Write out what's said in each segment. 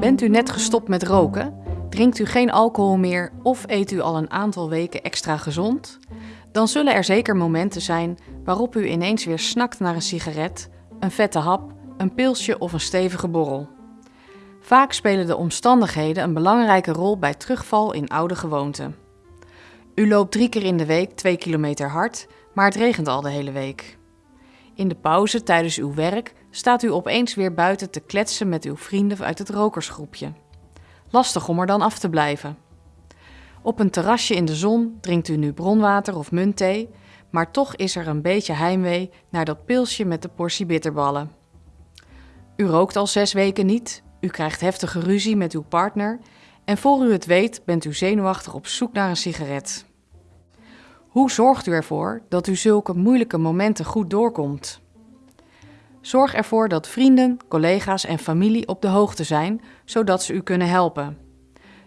Bent u net gestopt met roken? Drinkt u geen alcohol meer of eet u al een aantal weken extra gezond? Dan zullen er zeker momenten zijn waarop u ineens weer snakt naar een sigaret, een vette hap, een pilsje of een stevige borrel. Vaak spelen de omstandigheden een belangrijke rol bij terugval in oude gewoonten. U loopt drie keer in de week twee kilometer hard, maar het regent al de hele week. In de pauze tijdens uw werk staat u opeens weer buiten te kletsen met uw vrienden uit het rokersgroepje. Lastig om er dan af te blijven. Op een terrasje in de zon drinkt u nu bronwater of muntthee, maar toch is er een beetje heimwee naar dat pilsje met de portie bitterballen. U rookt al zes weken niet, u krijgt heftige ruzie met uw partner en voor u het weet bent u zenuwachtig op zoek naar een sigaret. Hoe zorgt u ervoor dat u zulke moeilijke momenten goed doorkomt? Zorg ervoor dat vrienden, collega's en familie op de hoogte zijn, zodat ze u kunnen helpen.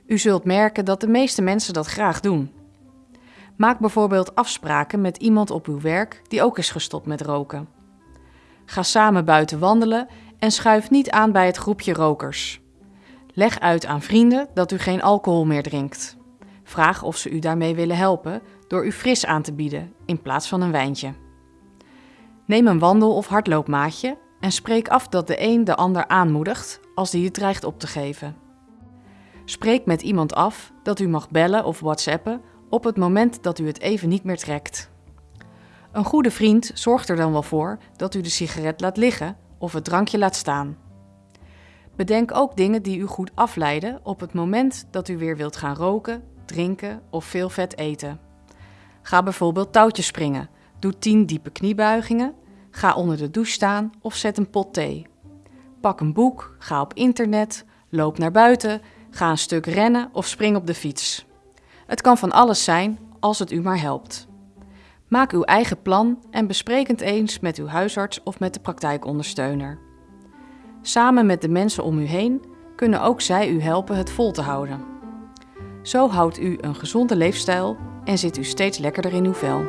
U zult merken dat de meeste mensen dat graag doen. Maak bijvoorbeeld afspraken met iemand op uw werk die ook is gestopt met roken. Ga samen buiten wandelen en schuif niet aan bij het groepje rokers. Leg uit aan vrienden dat u geen alcohol meer drinkt. Vraag of ze u daarmee willen helpen door u fris aan te bieden in plaats van een wijntje. Neem een wandel- of hardloopmaatje en spreek af dat de een de ander aanmoedigt als die het dreigt op te geven. Spreek met iemand af dat u mag bellen of whatsappen op het moment dat u het even niet meer trekt. Een goede vriend zorgt er dan wel voor dat u de sigaret laat liggen of het drankje laat staan. Bedenk ook dingen die u goed afleiden op het moment dat u weer wilt gaan roken, drinken of veel vet eten. Ga bijvoorbeeld touwtjes springen, doe 10 diepe kniebuigingen, ga onder de douche staan of zet een pot thee. Pak een boek, ga op internet, loop naar buiten, ga een stuk rennen of spring op de fiets. Het kan van alles zijn als het u maar helpt. Maak uw eigen plan en bespreek het eens met uw huisarts of met de praktijkondersteuner. Samen met de mensen om u heen kunnen ook zij u helpen het vol te houden. Zo houdt u een gezonde leefstijl en zit u steeds lekkerder in uw vel.